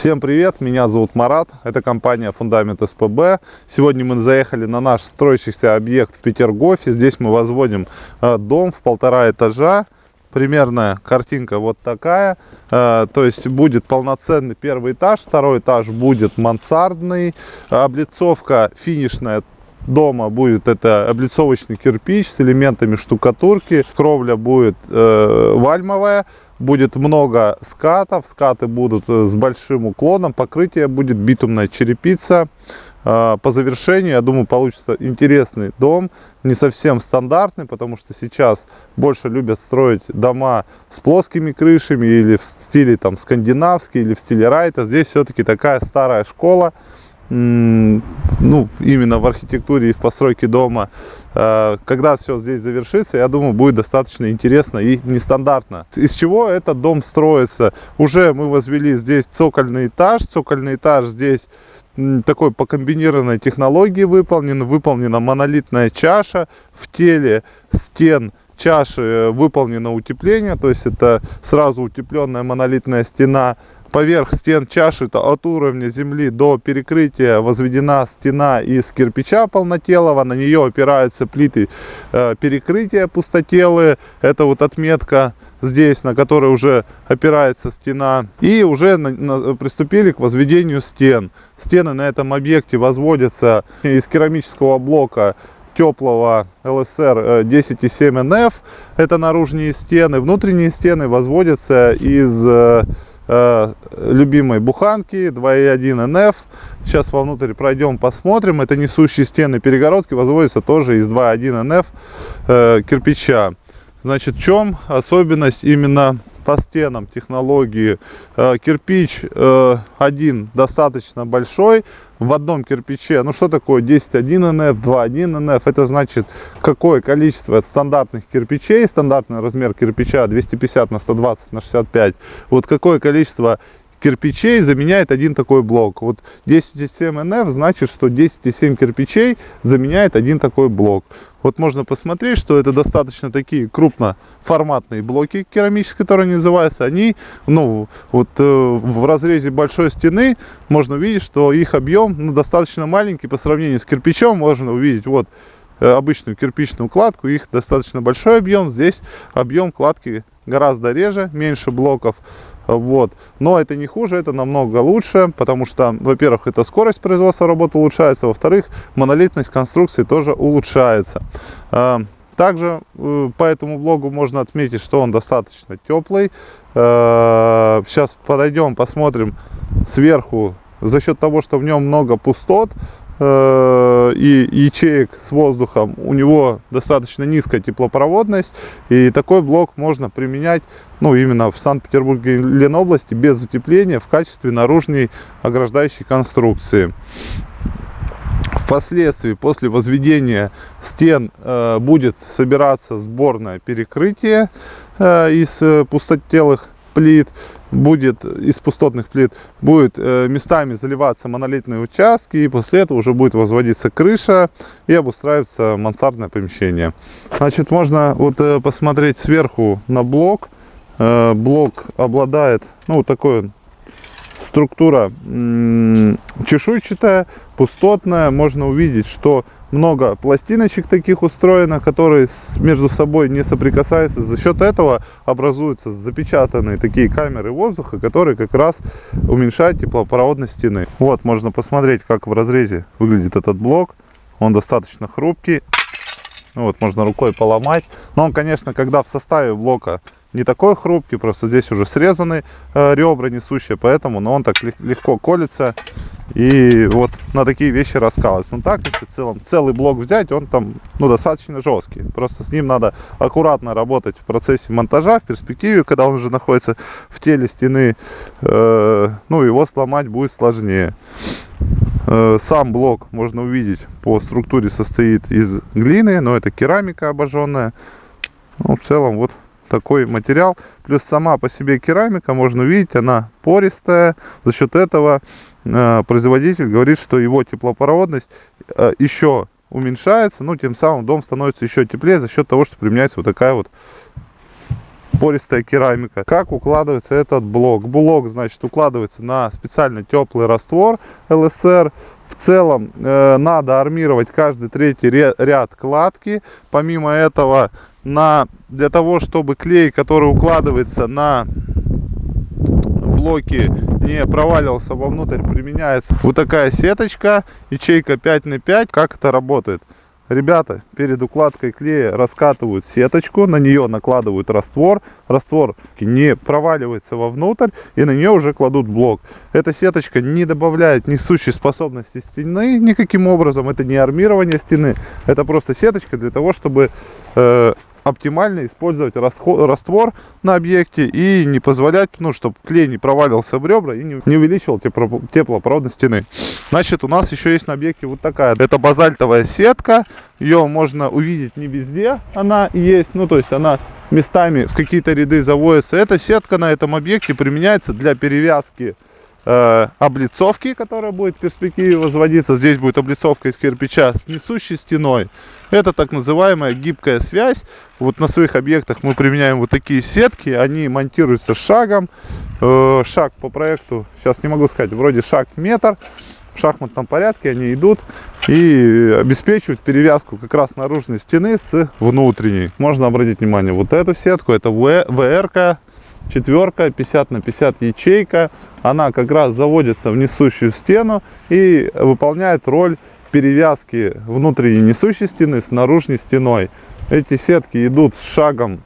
Всем привет, меня зовут Марат, это компания Фундамент СПБ. Сегодня мы заехали на наш строящийся объект в Петергофе. Здесь мы возводим э, дом в полтора этажа. Примерная картинка вот такая. Э, то есть будет полноценный первый этаж, второй этаж будет мансардный. Облицовка финишная дома будет это облицовочный кирпич с элементами штукатурки. Кровля будет э, вальмовая будет много скатов, скаты будут э, с большим уклоном, покрытие будет битумная черепица. А, по завершению, я думаю, получится интересный дом, не совсем стандартный, потому что сейчас больше любят строить дома с плоскими крышами или в стиле там скандинавский или в стиле райта. Здесь все-таки такая старая школа, ну, именно в архитектуре и в постройке дома. Э, когда все здесь завершится, я думаю, будет достаточно интересно и нестандартно. Из чего этот дом строится? Уже мы возвели здесь цокольный этаж. Цокольный этаж здесь такой по комбинированной технологии выполнен. Выполнена монолитная чаша. В теле стен чаши выполнено утепление, то есть это сразу утепленная монолитная стена Поверх стен чаши от уровня земли до перекрытия возведена стена из кирпича полнотелого. На нее опираются плиты э, перекрытия пустотелые. Это вот отметка здесь, на которой уже опирается стена. И уже на, на, приступили к возведению стен. Стены на этом объекте возводятся из керамического блока теплого ЛСР 10,7 НФ. Это наружные стены. Внутренние стены возводятся из э, э, любимой буханки 2.1 НФ. Сейчас вовнутрь пройдем, посмотрим. Это несущие стены перегородки возводятся тоже из 2.1 НФ э, кирпича. Значит, в чем особенность именно по стенам технологии? Э, кирпич э, один достаточно большой, в одном кирпиче. Ну что такое 10.1 НФ, 2.1 НФ? Это значит какое количество от стандартных кирпичей, стандартный размер кирпича 250 на 120 на 65. Вот какое количество кирпичей заменяет один такой блок. Вот 10,7 НФ значит, что 10,7 кирпичей заменяет один такой блок. Вот можно посмотреть, что это достаточно такие крупноформатные блоки керамические, которые называются. Они, ну, вот э, в разрезе большой стены можно увидеть, что их объем ну, достаточно маленький по сравнению с кирпичом. Можно увидеть вот э, обычную кирпичную кладку, их достаточно большой объем. Здесь объем кладки гораздо реже, меньше блоков. Вот. Но это не хуже, это намного лучше, потому что, во-первых, это скорость производства работы улучшается, во-вторых, монолитность конструкции тоже улучшается. А, также э, по этому блогу можно отметить, что он достаточно теплый. А, сейчас подойдем, посмотрим сверху. За счет того, что в нем много пустот, и ячеек с воздухом, у него достаточно низкая теплопроводность. И такой блок можно применять ну, именно в Санкт-Петербурге и Ленобласти без утепления в качестве наружной ограждающей конструкции. Впоследствии, после возведения стен, э, будет собираться сборное перекрытие э, из э, пустотелых плит, будет из пустотных плит, будет э, местами заливаться монолитные участки, и после этого уже будет возводиться крыша и обустраиваться мансардное помещение. Значит, можно вот э, посмотреть сверху на блок. Э, блок обладает, ну, вот такой структура чешуйчатая, пустотная. Можно увидеть, что много пластиночек таких устроено, которые между собой не соприкасаются. За счет этого образуются запечатанные такие камеры воздуха, которые как раз уменьшают теплопроводность стены. Вот, можно посмотреть, как в разрезе выглядит этот блок. Он достаточно хрупкий. Вот, можно рукой поломать. Но он, конечно, когда в составе блока не такой хрупкий, просто здесь уже срезаны э, ребра несущие, поэтому но он так легко колется и вот на такие вещи раскалывается. Ну так, если в целом целый блок взять, он там ну, достаточно жесткий. Просто с ним надо аккуратно работать в процессе монтажа, в перспективе, когда он уже находится в теле стены, э, ну его сломать будет сложнее. Э, сам блок можно увидеть по структуре состоит из глины, но это керамика обожженная. Ну, в целом вот такой материал. Плюс сама по себе керамика, можно увидеть, она пористая. За счет этого э, производитель говорит, что его теплопроводность э, еще уменьшается. Ну, тем самым дом становится еще теплее за счет того, что применяется вот такая вот пористая керамика. Как укладывается этот блок? Блок, значит, укладывается на специально теплый раствор ЛСР. В целом э, надо армировать каждый третий ряд кладки. Помимо этого, на, для того, чтобы клей, который укладывается на блоки не проваливался вовнутрь, применяется вот такая сеточка, ячейка 5 на 5. Как это работает? Ребята перед укладкой клея раскатывают сеточку, на нее накладывают раствор, раствор не проваливается вовнутрь и на нее уже кладут блок. Эта сеточка не добавляет несущей способности стены никаким образом, это не армирование стены, это просто сеточка для того, чтобы э, оптимально использовать расход, раствор на объекте и не позволять, ну, чтобы клей не провалился в ребра и не, увеличивал тепло, теплопроводность стены. Значит, у нас еще есть на объекте вот такая. Это базальтовая сетка. Ее можно увидеть не везде. Она есть, ну, то есть она местами в какие-то ряды заводится. Эта сетка на этом объекте применяется для перевязки э, облицовки, которая будет в перспективе возводиться. Здесь будет облицовка из кирпича с несущей стеной. Это так называемая гибкая связь. Вот на своих объектах мы применяем вот такие сетки. Они монтируются шагом. Э, шаг по проекту, сейчас не могу сказать, вроде шаг метр. В шахматном порядке они идут и обеспечивают перевязку как раз наружной стены с внутренней. Можно обратить внимание, вот эту сетку, это ВРК, четверка, 50 на 50 ячейка. Она как раз заводится в несущую стену и выполняет роль перевязки внутренней несущей стены с наружной стеной. Эти сетки идут с шагом,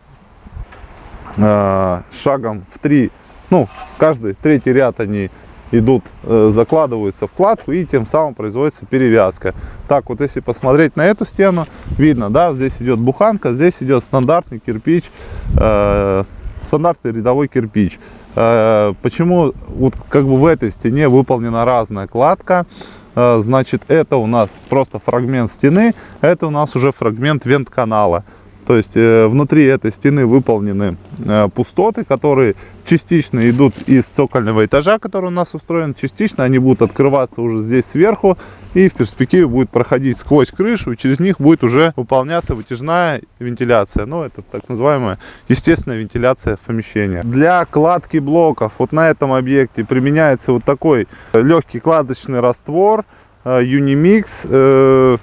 э, шагом в три, ну, каждый третий ряд они идут, э, закладываются в кладку и тем самым производится перевязка. Так вот, если посмотреть на эту стену, видно, да, здесь идет буханка, здесь идет стандартный кирпич, э, стандартный рядовой кирпич. Э, почему вот как бы в этой стене выполнена разная кладка? Э, значит, это у нас просто фрагмент стены, это у нас уже фрагмент вент-канала. То есть э, внутри этой стены выполнены пустоты, которые частично идут из цокольного этажа, который у нас устроен, частично они будут открываться уже здесь сверху и в перспективе будет проходить сквозь крышу, и через них будет уже выполняться вытяжная вентиляция. Ну, это так называемая естественная вентиляция в помещении. Для кладки блоков вот на этом объекте применяется вот такой легкий кладочный раствор Unimix.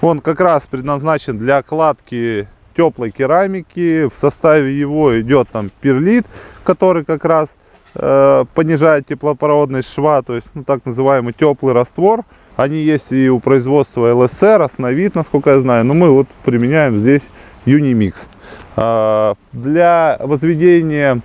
Он как раз предназначен для кладки теплой керамики. В составе его идет там перлит, который как раз э, понижает теплопроводность шва, то есть ну, так называемый теплый раствор. Они есть и у производства ЛСР, основит, насколько я знаю, но мы вот применяем здесь Unimix. Э, для возведения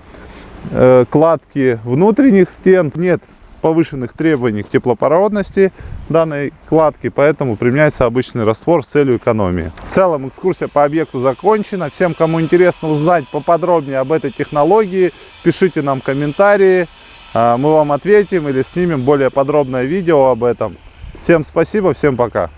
э, кладки внутренних стен нет повышенных требований к теплопроводности данной кладки, поэтому применяется обычный раствор с целью экономии. В целом экскурсия по объекту закончена. Всем, кому интересно узнать поподробнее об этой технологии, пишите нам комментарии, а, мы вам ответим или снимем более подробное видео об этом. Всем спасибо, всем пока.